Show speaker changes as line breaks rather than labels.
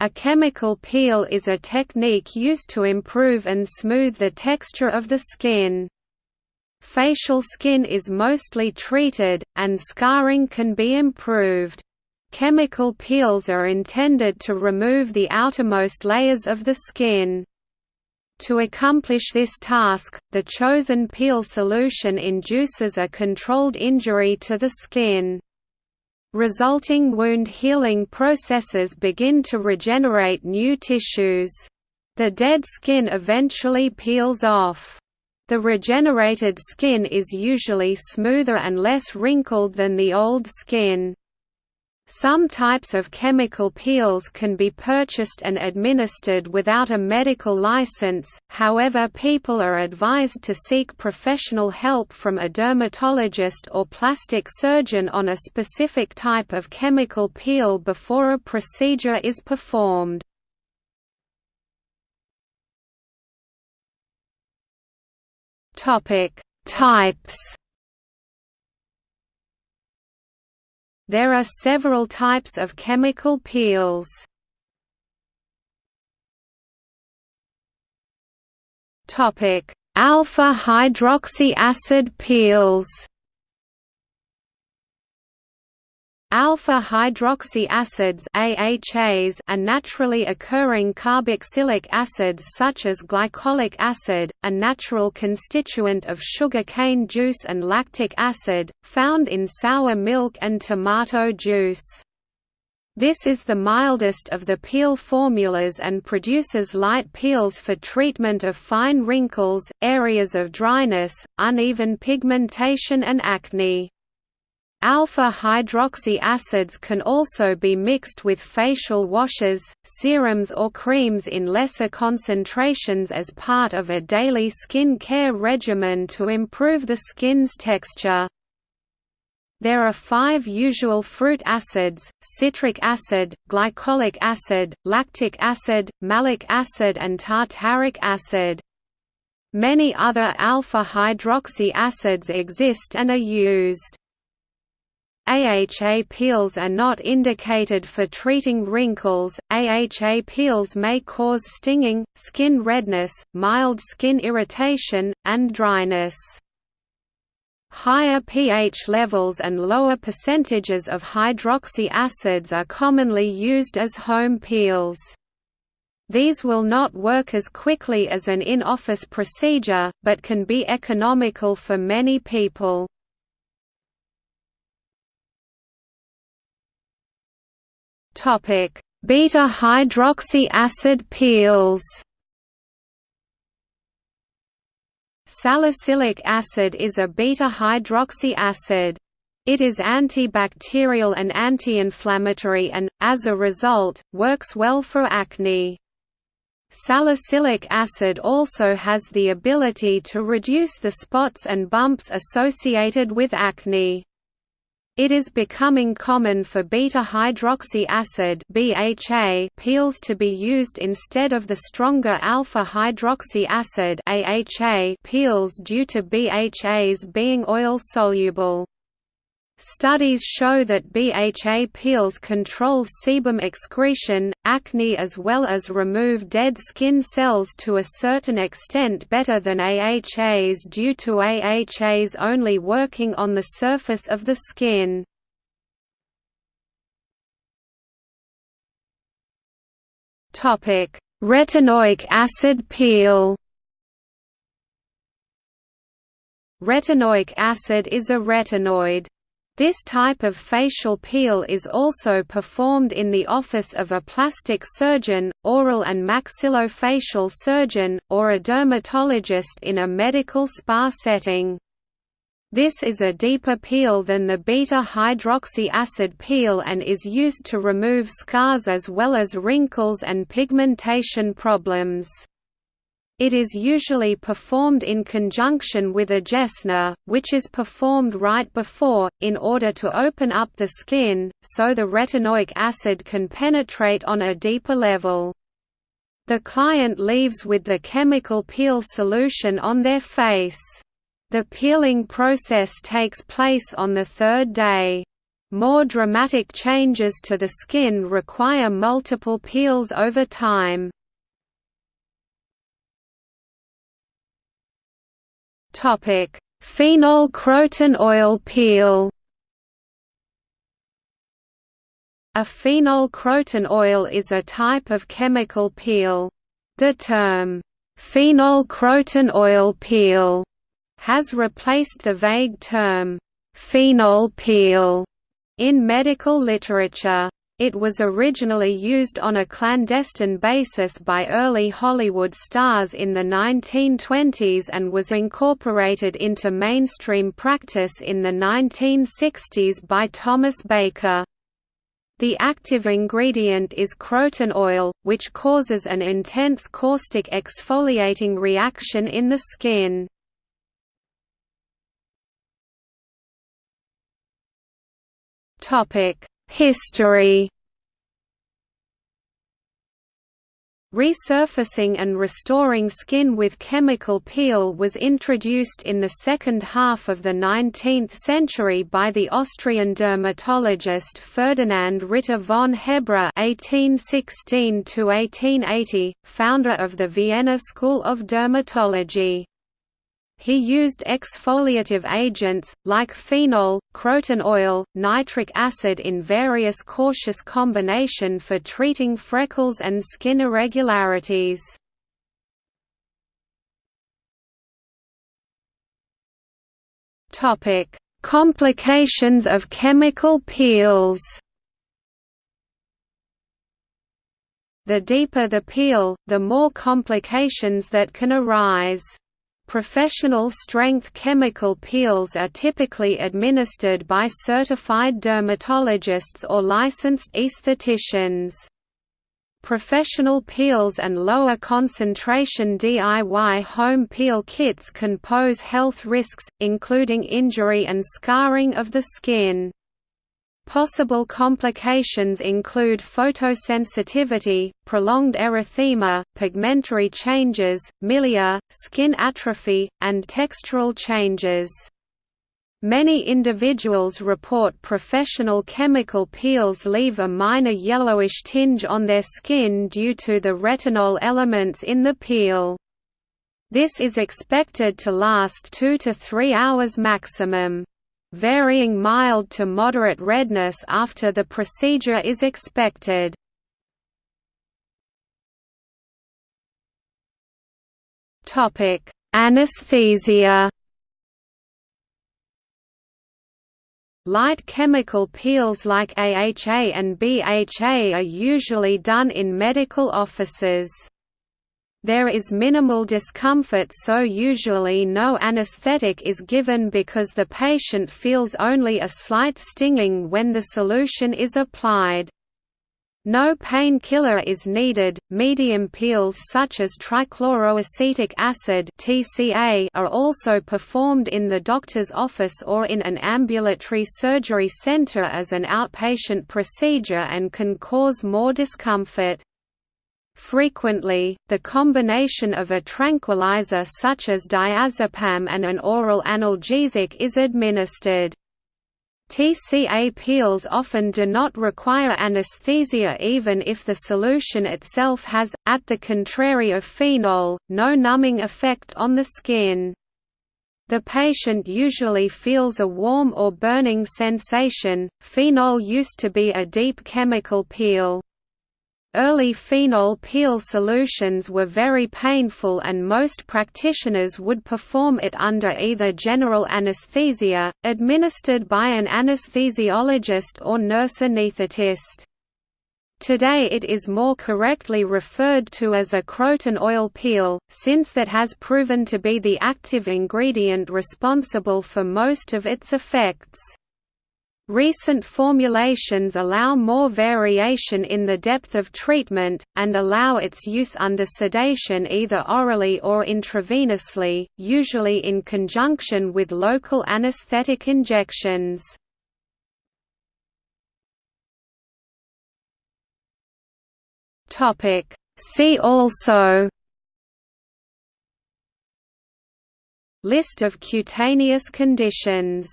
A chemical peel is a technique used to improve and smooth the texture of the skin. Facial skin is mostly treated, and scarring can be improved. Chemical peels are intended to remove the outermost layers of the skin. To accomplish this task, the chosen peel solution induces a controlled injury to the skin. Resulting wound healing processes begin to regenerate new tissues. The dead skin eventually peels off. The regenerated skin is usually smoother and less wrinkled than the old skin. Some types of chemical peels can be purchased and administered without a medical license, however people are advised to seek professional help from a dermatologist or plastic surgeon on a specific type of chemical peel before a procedure is performed. Types There are several types of chemical peels. Alpha hydroxy acid peels. Alpha hydroxy acids AHAs are naturally occurring carboxylic acids such as glycolic acid, a natural constituent of sugar cane juice and lactic acid, found in sour milk and tomato juice. This is the mildest of the peel formulas and produces light peels for treatment of fine wrinkles, areas of dryness, uneven pigmentation and acne. Alpha-hydroxy acids can also be mixed with facial washes, serums or creams in lesser concentrations as part of a daily skin care regimen to improve the skin's texture. There are five usual fruit acids, citric acid, glycolic acid, lactic acid, malic acid and tartaric acid. Many other alpha-hydroxy acids exist and are used. AHA peels are not indicated for treating wrinkles. AHA peels may cause stinging, skin redness, mild skin irritation, and dryness. Higher pH levels and lower percentages of hydroxy acids are commonly used as home peels. These will not work as quickly as an in-office procedure, but can be economical for many people. Topic: Beta hydroxy acid peels. Salicylic acid is a beta hydroxy acid. It is antibacterial and anti-inflammatory and, as a result, works well for acne. Salicylic acid also has the ability to reduce the spots and bumps associated with acne. It is becoming common for beta-hydroxy acid (BHA) peels to be used instead of the stronger alpha-hydroxy acid (AHA) peels due to BHAs being oil-soluble. Studies show that BHA peels control sebum excretion, acne as well as remove dead skin cells to a certain extent better than AHAs due to AHAs only working on the surface of the skin. Retinoic acid peel Retinoic acid is a retinoid. This type of facial peel is also performed in the office of a plastic surgeon, oral and maxillofacial surgeon, or a dermatologist in a medical spa setting. This is a deeper peel than the beta-hydroxy acid peel and is used to remove scars as well as wrinkles and pigmentation problems. It is usually performed in conjunction with a Jessner, which is performed right before, in order to open up the skin, so the retinoic acid can penetrate on a deeper level. The client leaves with the chemical peel solution on their face. The peeling process takes place on the third day. More dramatic changes to the skin require multiple peels over time. Phenol croton oil peel A phenol croton oil is a type of chemical peel. The term, phenol croton oil peel, has replaced the vague term, phenol peel, in medical literature. It was originally used on a clandestine basis by early Hollywood stars in the 1920s and was incorporated into mainstream practice in the 1960s by Thomas Baker. The active ingredient is croton oil, which causes an intense caustic exfoliating reaction in the skin. History Resurfacing and restoring skin with chemical peel was introduced in the second half of the 19th century by the Austrian dermatologist Ferdinand Ritter von Hebra (1816–1880), founder of the Vienna School of Dermatology. He used exfoliative agents, like phenol, croton oil, nitric acid in various cautious combination for treating freckles and skin irregularities. Complications of chemical peels The deeper the peel, the more complications that can arise. Professional strength chemical peels are typically administered by certified dermatologists or licensed estheticians. Professional peels and lower concentration DIY home peel kits can pose health risks, including injury and scarring of the skin. Possible complications include photosensitivity, prolonged erythema, pigmentary changes, milia, skin atrophy, and textural changes. Many individuals report professional chemical peels leave a minor yellowish tinge on their skin due to the retinol elements in the peel. This is expected to last 2 to 3 hours maximum varying mild to moderate redness after the procedure is expected. Anesthesia. Light chemical peels like AHA and BHA are usually done in medical offices. There is minimal discomfort so usually no anesthetic is given because the patient feels only a slight stinging when the solution is applied. No painkiller is needed. Medium peels such as trichloroacetic acid (TCA) are also performed in the doctor's office or in an ambulatory surgery center as an outpatient procedure and can cause more discomfort. Frequently, the combination of a tranquilizer such as diazepam and an oral analgesic is administered. TCA peels often do not require anesthesia even if the solution itself has, at the contrary of phenol, no numbing effect on the skin. The patient usually feels a warm or burning sensation. Phenol used to be a deep chemical peel. Early phenol peel solutions were very painful and most practitioners would perform it under either general anesthesia, administered by an anesthesiologist or nurse anesthetist. Today it is more correctly referred to as a croton oil peel, since that has proven to be the active ingredient responsible for most of its effects. Recent formulations allow more variation in the depth of treatment, and allow its use under sedation either orally or intravenously, usually in conjunction with local anesthetic injections. See also List of cutaneous conditions